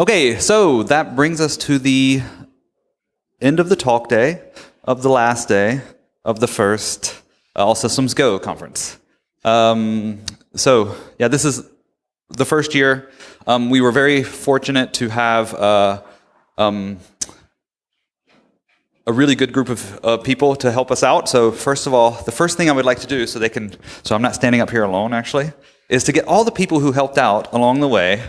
Okay, so that brings us to the end of the talk day, of the last day, of the first uh, All Systems Go conference. Um, so, yeah, this is the first year. Um, we were very fortunate to have uh, um, a really good group of uh, people to help us out. So, first of all, the first thing I would like to do, so they can, so I'm not standing up here alone actually, is to get all the people who helped out along the way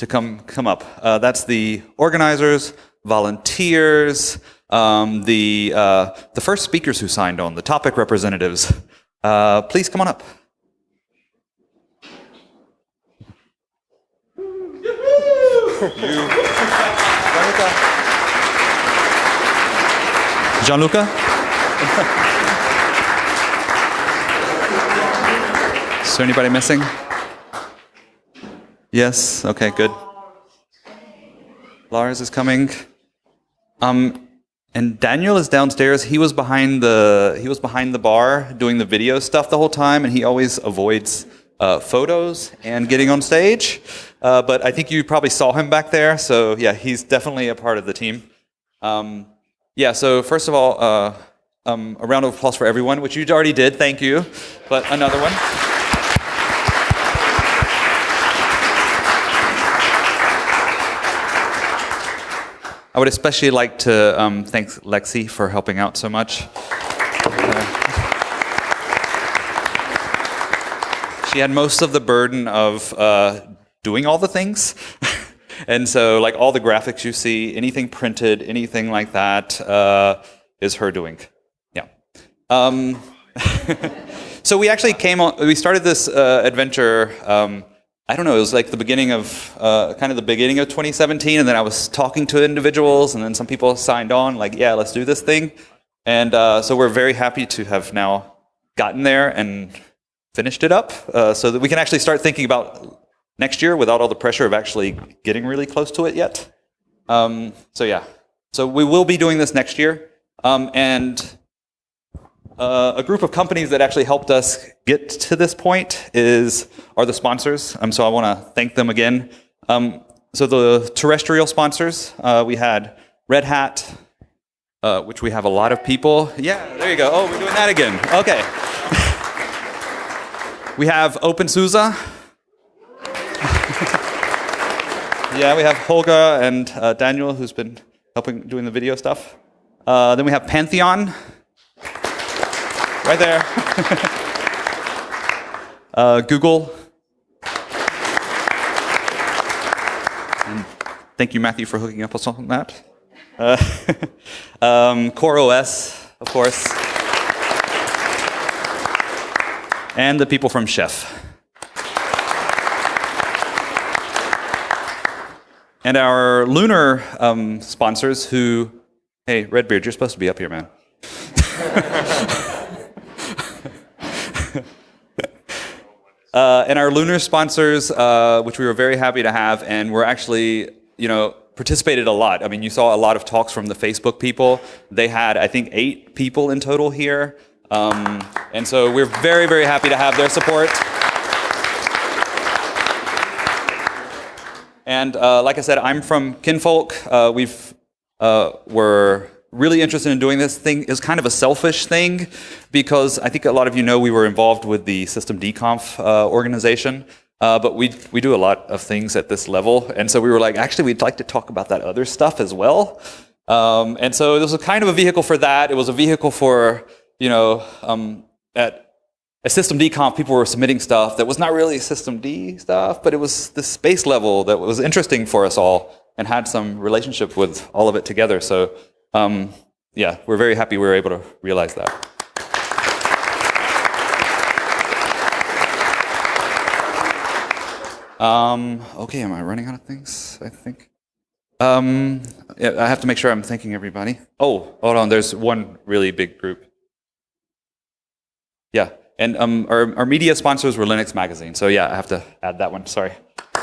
to come come up. Uh, that's the organizers, volunteers, um, the uh, the first speakers who signed on, the topic representatives. Uh, please come on up. Gianluca? Is there anybody missing? Yes. Okay. Good. Lars is coming. Um, and Daniel is downstairs. He was behind the he was behind the bar doing the video stuff the whole time, and he always avoids uh, photos and getting on stage. Uh, but I think you probably saw him back there. So yeah, he's definitely a part of the team. Um, yeah. So first of all, uh, um, a round of applause for everyone, which you already did. Thank you. But another one. I would especially like to um, thank Lexi for helping out so much. Uh, she had most of the burden of uh, doing all the things. and so like all the graphics you see, anything printed, anything like that, uh, is her doing. Yeah. Um, so we actually came on, we started this uh, adventure um, I don't know, it was like the beginning of, uh, kind of the beginning of 2017, and then I was talking to individuals, and then some people signed on, like, yeah, let's do this thing. And uh, so we're very happy to have now gotten there and finished it up, uh, so that we can actually start thinking about next year without all the pressure of actually getting really close to it yet. Um, so yeah, so we will be doing this next year. Um, and uh, a group of companies that actually helped us get to this point is are the sponsors. Um, so I want to thank them again. Um, so the terrestrial sponsors, uh, we had Red Hat, uh, which we have a lot of people. Yeah, there you go. Oh, we're doing that again. Okay. we have OpenSUSE. yeah, we have Holga and uh, Daniel, who's been helping doing the video stuff. Uh, then we have Pantheon. Right there. uh, Google. And thank you, Matthew, for hooking up us on that. Uh, um, CoreOS, of course. And the people from Chef. And our lunar um, sponsors who, hey, Redbeard, you're supposed to be up here, man. Uh, and our lunar sponsors, uh, which we were very happy to have, and we're actually, you know, participated a lot. I mean, you saw a lot of talks from the Facebook people. They had, I think, eight people in total here. Um, and so we're very, very happy to have their support. And uh, like I said, I'm from Kinvolk. Uh, we've, uh, we're really interested in doing this thing is kind of a selfish thing because I think a lot of you know we were involved with the systemd-conf uh, organization. Uh, but we, we do a lot of things at this level. And so we were like, actually, we'd like to talk about that other stuff as well. Um, and so this was kind of a vehicle for that. It was a vehicle for, you know, um, at a systemd-conf, people were submitting stuff that was not really systemd stuff, but it was the space level that was interesting for us all and had some relationship with all of it together. So um, yeah, we're very happy we were able to realize that. Um, okay, am I running out of things? I think. Um, yeah, I have to make sure I'm thanking everybody. Oh, hold on, there's one really big group. Yeah, and um, our, our media sponsors were Linux Magazine, so yeah, I have to add that one, sorry.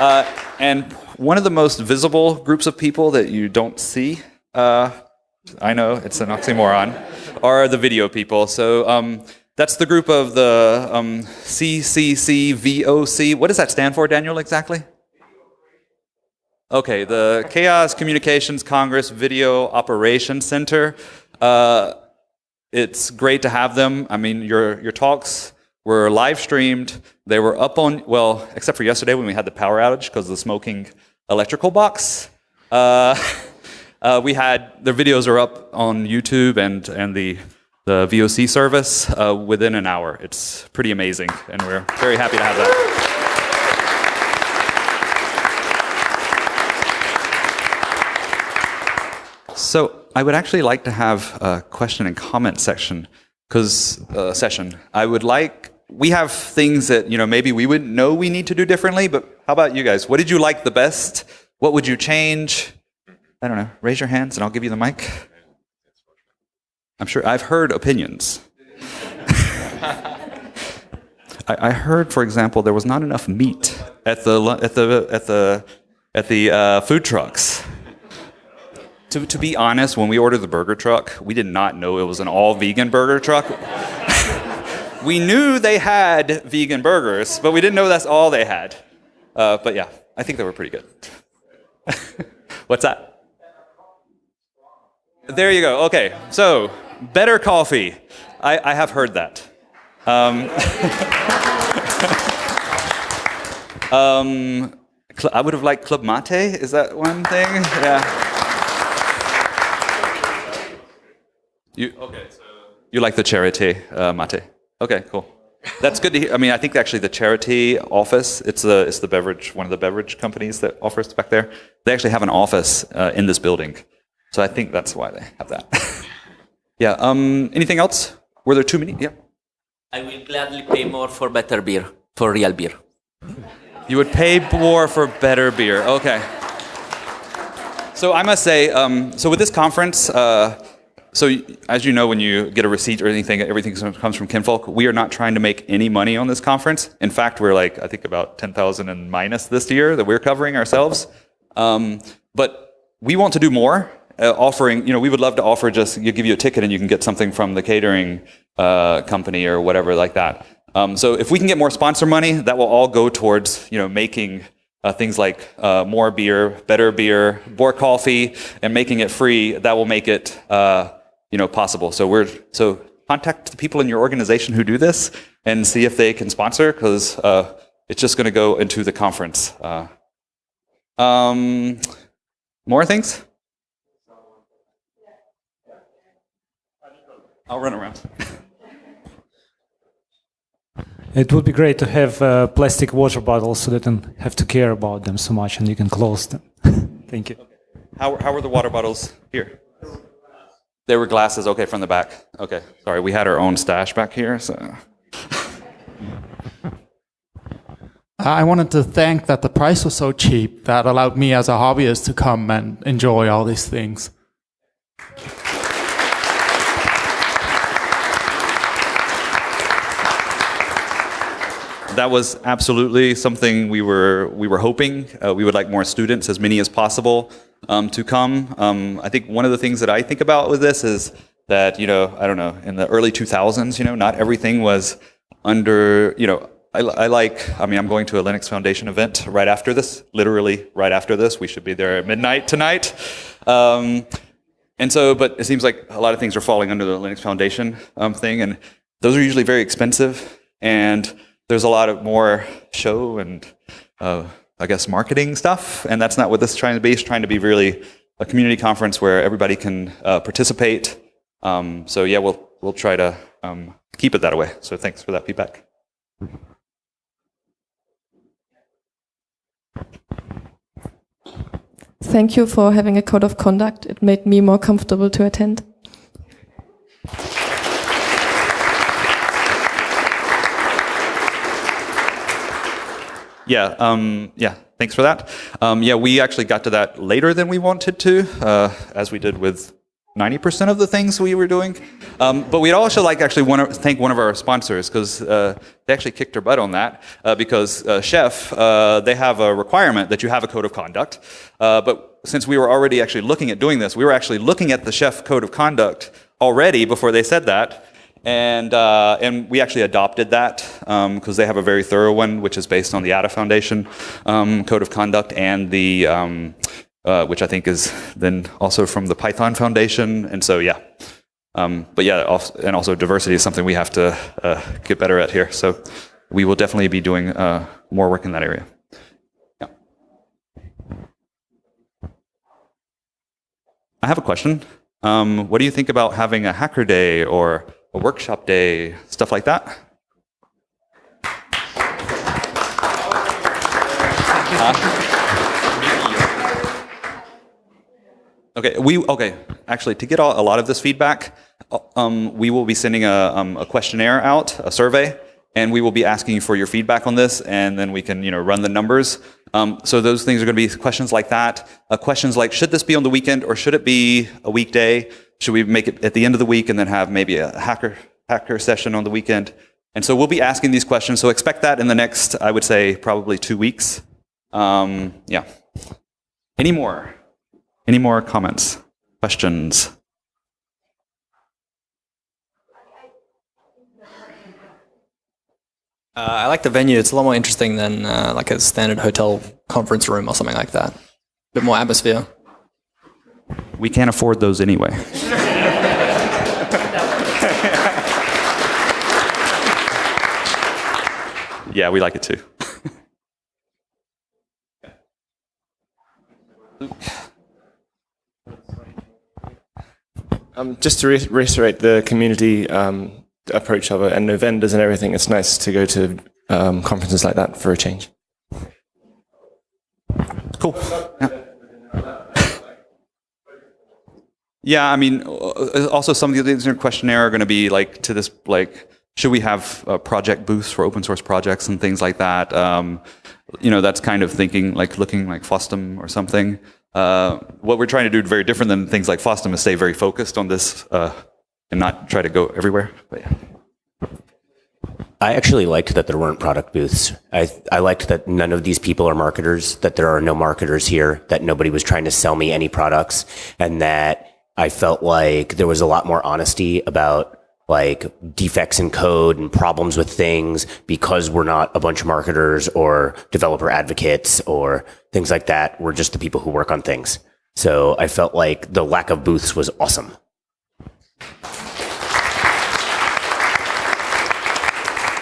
uh, and one of the most visible groups of people that you don't see, uh, I know it's an oxymoron, are the video people. So um, that's the group of the um, CCCVOC. What does that stand for, Daniel, exactly? Okay, the Chaos Communications Congress Video Operations Center. Uh, it's great to have them. I mean, your, your talks were live streamed. They were up on, well, except for yesterday when we had the power outage because of the smoking electrical box. Uh, uh, we had, their videos are up on YouTube and, and the, the VOC service uh, within an hour. It's pretty amazing, and we're very happy to have that. So I would actually like to have a question and comment section, because uh, session. I would like. We have things that you know maybe we wouldn't know we need to do differently, but how about you guys? What did you like the best? What would you change? I don't know. Raise your hands, and I'll give you the mic. I'm sure I've heard opinions. I, I, heard, for example, there was not enough meat at the at the at the at the uh, food trucks. To, to be honest, when we ordered the burger truck, we did not know it was an all vegan burger truck. we knew they had vegan burgers, but we didn't know that's all they had. Uh, but yeah, I think they were pretty good. What's that? There you go. Okay, so better coffee. I, I have heard that. Um, um, I would have liked Club Mate. Is that one thing? Yeah. You okay? So you like the ChariTea uh, mate? Okay, cool. That's good to hear. I mean, I think actually the charity office, it's the, it's the beverage, one of the beverage companies that offers back there. They actually have an office uh, in this building. So I think that's why they have that. yeah, um, anything else? Were there too many? Yeah. I will gladly pay more for better beer, for real beer. You would pay more for better beer. Okay. So I must say, um, so with this conference, uh, so as you know, when you get a receipt or anything, everything comes from Kinvolk. We are not trying to make any money on this conference. In fact, we're like, I think about 10,000 and minus this year that we're covering ourselves. Um, but we want to do more. Uh, offering, you know, we would love to offer just, you give you a ticket and you can get something from the catering uh, company or whatever like that. Um, so if we can get more sponsor money, that will all go towards, you know, making uh, things like uh, more beer, better beer, more coffee, and making it free. That will make it uh, you know, possible. So we're so contact the people in your organization who do this and see if they can sponsor because uh, it's just going to go into the conference. Uh, um, more things? I'll run around. It would be great to have uh, plastic water bottles so they don't have to care about them so much and you can close them. Thank you. How, how are the water bottles here? There were glasses, okay, from the back. Okay, sorry, we had our own stash back here, so. I wanted to thank that the price was so cheap that allowed me as a hobbyist to come and enjoy all these things. That was absolutely something we were we were hoping. Uh, we would like more students, as many as possible um, to come. Um, I think one of the things that I think about with this is that, you know, I don't know, in the early 2000s, you know, not everything was under, you know, I, like, I mean, I'm going to a Linux Foundation event right after this, literally right after this. We should be there at midnight tonight. Um, and so, but it seems like a lot of things are falling under the Linux Foundation um, thing, and those are usually very expensive, and there's a lot of more show and uh, I guess, marketing stuff. And that's not what this is trying to be. It's trying to be really a community conference where everybody can uh, participate. Um, so yeah, we'll, we'll try to um, keep it that way. So thanks for that feedback. Thank you for having a code of conduct. It made me more comfortable to attend. Yeah, um, yeah, thanks for that. Um, yeah, we actually got to that later than we wanted to, uh, as we did with 90% of the things we were doing. Um, but we'd also like actually want to thank one of our sponsors because uh, they actually kicked our butt on that uh, because uh, Chef, uh, they have a requirement that you have a code of conduct. Uh, but since we were already actually looking at doing this, we were actually looking at the Chef code of conduct already before they said that. And uh, and we actually adopted that because they have a very thorough one, which is based on the ADA Foundation um, code of conduct and the um, uh, which I think is then also from the Python Foundation, and so yeah. Um, but yeah, and also diversity is something we have to uh, get better at here. So we will definitely be doing uh, more work in that area. Yeah. I have a question. Um, what do you think about having a hacker day or a workshop day, stuff like that? Okay, we okay. Actually, to get all, a lot of this feedback, uh, um, we will be sending a, um, a questionnaire out, a survey, and we will be asking for your feedback on this, and then we can you know run the numbers. Um, so those things are going to be questions like that. Uh, questions like, should this be on the weekend or should it be a weekday? Should we make it at the end of the week and then have maybe a hacker hacker session on the weekend? And so we'll be asking these questions. So expect that in the next, I would say, probably two weeks. Um, yeah. Any more? Any more comments, questions? Uh, I like the venue. It's a lot more interesting than uh, like a standard hotel conference room or something like that. A bit more atmosphere. We can't afford those anyway. yeah, we like it too. Um, just to re- reiterate the community um, approach of it and the vendors and everything, it's nice to go to um, conferences like that for a change. Cool. Yeah. Yeah, I mean, uh, also some of the things in your questionnaire are going to be like to this, like, should we have uh, project booths for open source projects and things like that? Um, you know, that's kind of thinking like looking like FOSDEM or something. Uh, what we're trying to do very different than things like FOSDEM is stay very focused on this uh, and not try to go everywhere. But yeah. I actually liked that there weren't product booths. I, I liked that none of these people are marketers, that there are no marketers here, that nobody was trying to sell me any products, and that I felt like there was a lot more honesty about like defects in code and problems with things because we're not a bunch of marketers or developer advocates or things like that. We're just the people who work on things. So I felt like the lack of booths was awesome.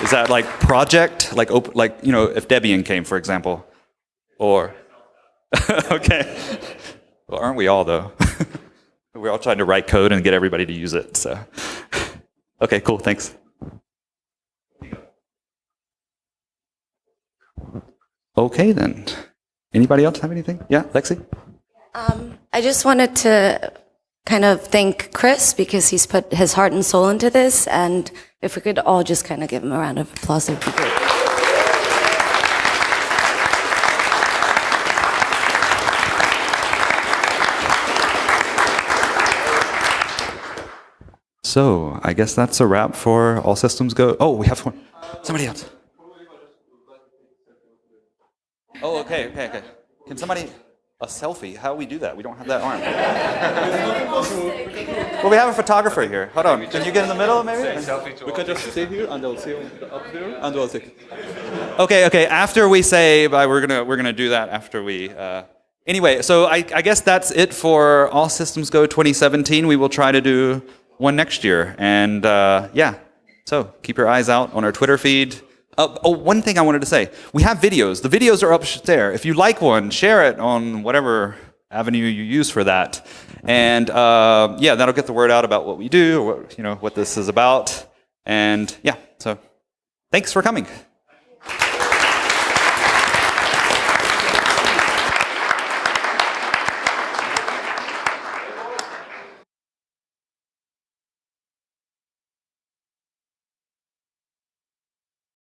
Is that like project, like open, like you know, if Debian came, for example, or okay, well, aren't we all though? We're all trying to write code and get everybody to use it. So, okay, cool, thanks. Okay then. Anybody else have anything? Yeah, Lexi. Um, I just wanted to kind of thank Chris because he's put his heart and soul into this, and if we could all just kind of give him a round of applause, that would be great. So I guess that's a wrap for All Systems Go. Oh, we have one. Somebody else. Oh, okay, okay, okay. Can somebody a selfie? How do we do that? We don't have that arm. well, we have a photographer here. Hold on. Can you get in the middle, maybe? We can just sit here and I'll see up here and we'll take. Okay, okay. After we say bye, we're gonna we're gonna do that after we. Uh, anyway, so I, I guess that's it for All Systems Go 2017. We will try to do one next year, and uh, yeah. So keep your eyes out on our Twitter feed. Uh, oh, one thing I wanted to say. We have videos. The videos are up there. If you like one, share it on whatever avenue you use for that. And uh, yeah, that'll get the word out about what we do, or what, you know, what this is about. And yeah, so thanks for coming.